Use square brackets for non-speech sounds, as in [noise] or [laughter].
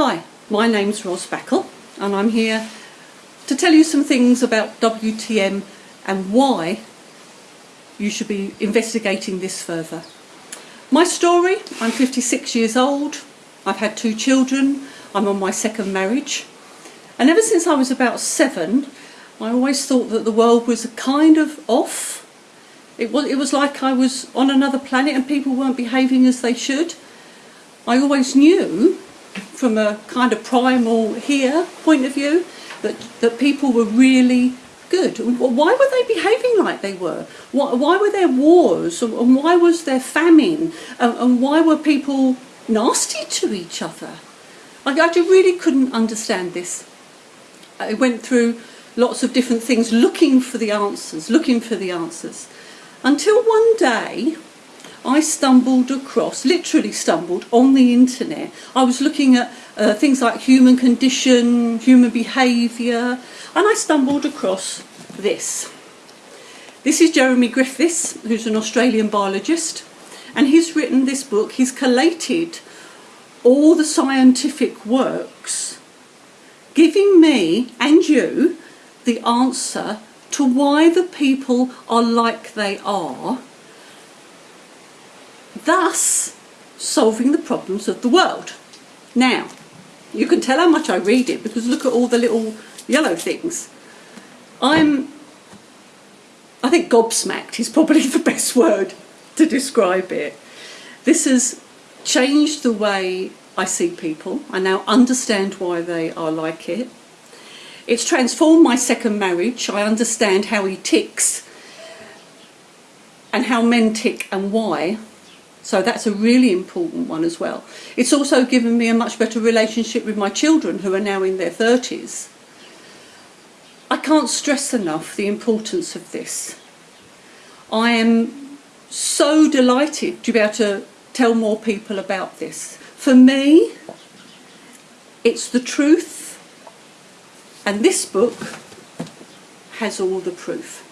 Hi, my name's Ros Backle and I'm here to tell you some things about WTM and why you should be investigating this further. My story, I'm 56 years old, I've had two children, I'm on my second marriage and ever since I was about seven I always thought that the world was a kind of off. It was, it was like I was on another planet and people weren't behaving as they should. I always knew from a kind of primal here point of view that, that people were really good. Why were they behaving like they were? Why, why were there wars and why was there famine and, and why were people nasty to each other? I, I really couldn't understand this. I went through lots of different things looking for the answers, looking for the answers. Until one day I stumbled across, literally stumbled, on the internet. I was looking at uh, things like human condition, human behaviour, and I stumbled across this. This is Jeremy Griffiths, who's an Australian biologist, and he's written this book. He's collated all the scientific works, giving me and you the answer to why the people are like they are thus solving the problems of the world. Now, you can tell how much I read it because look at all the little yellow things. I'm, I think gobsmacked is probably [laughs] the best word to describe it. This has changed the way I see people. I now understand why they are like it. It's transformed my second marriage. I understand how he ticks and how men tick and why. So that's a really important one as well. It's also given me a much better relationship with my children who are now in their 30s. I can't stress enough the importance of this. I am so delighted to be able to tell more people about this. For me, it's the truth and this book has all the proof.